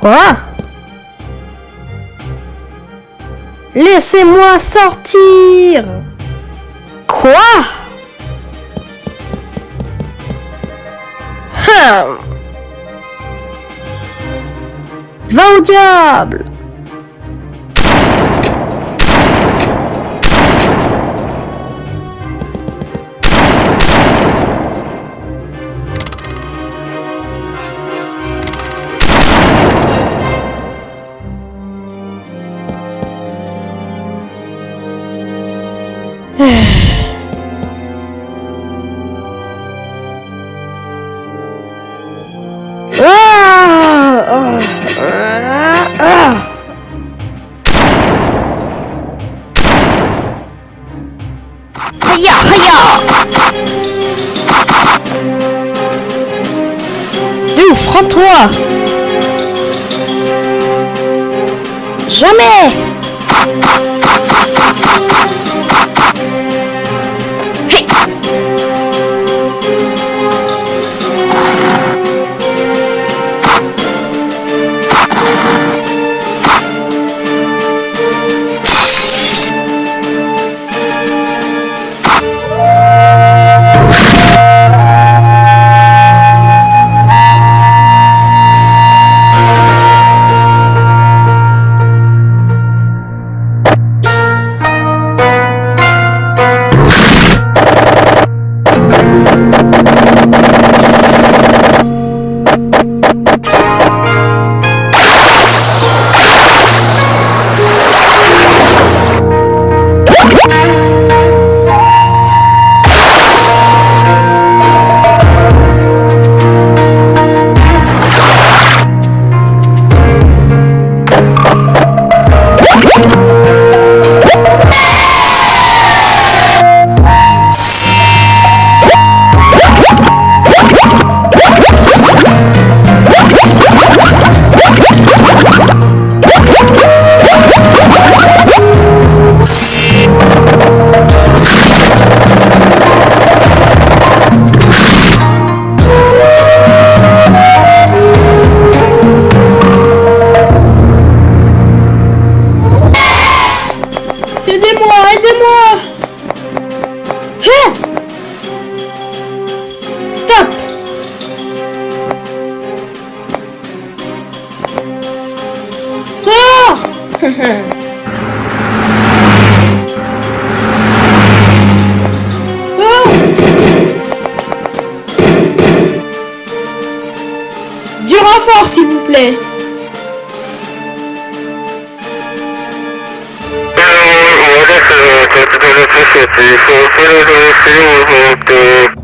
Quoi? Laissez-moi sortir. Quoi? Hum. Va au diable Hiya, hiya. D'où, franc-toi Jamais Aidez-moi, aidez-moi. Stop. Ah. Ah. Du renfort, s'il vous plaît. que se hizo, pero no se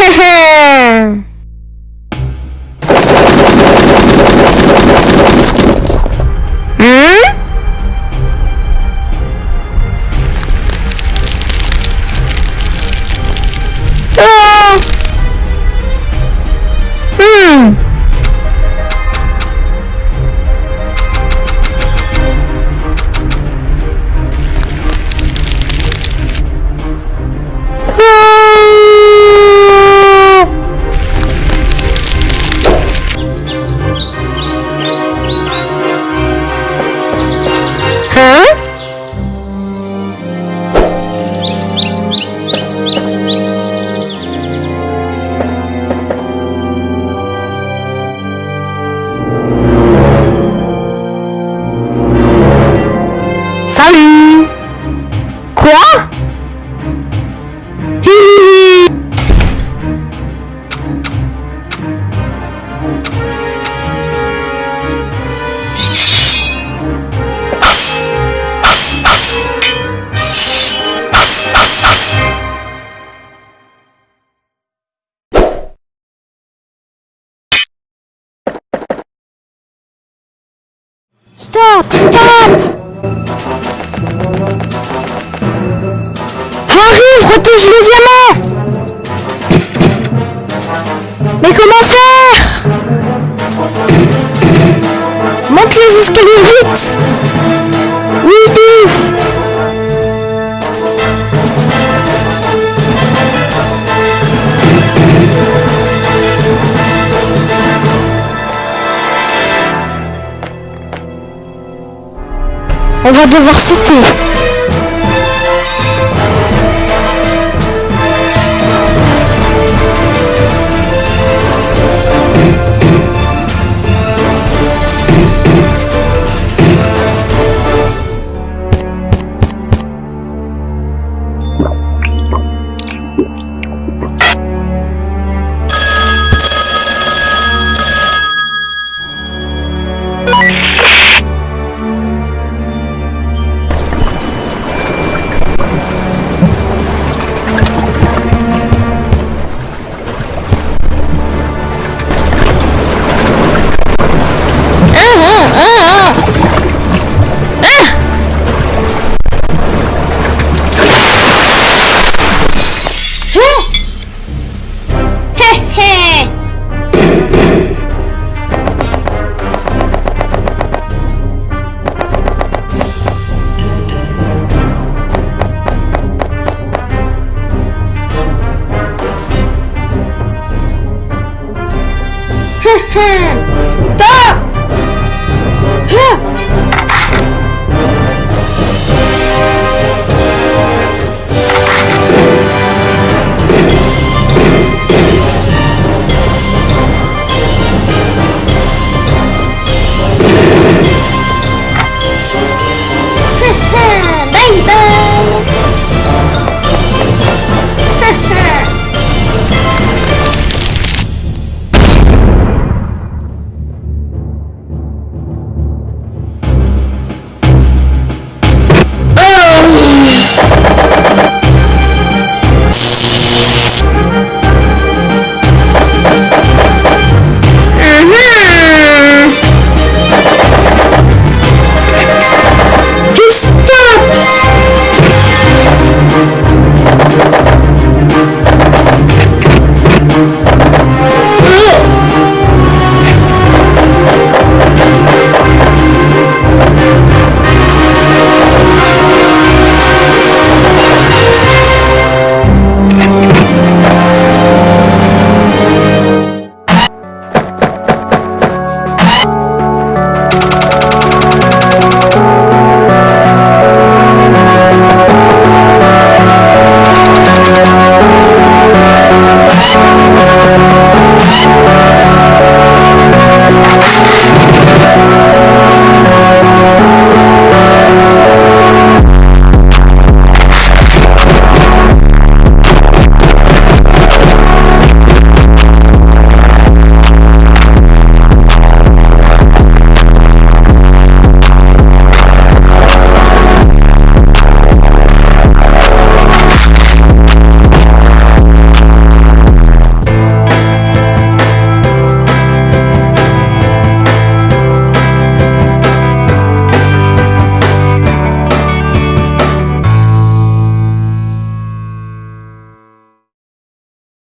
Hehe. Stop Stop. Arrive, retouche le diamant. Mais comment faire? Monte les escaliers vite. Oui, de On va devoir sauter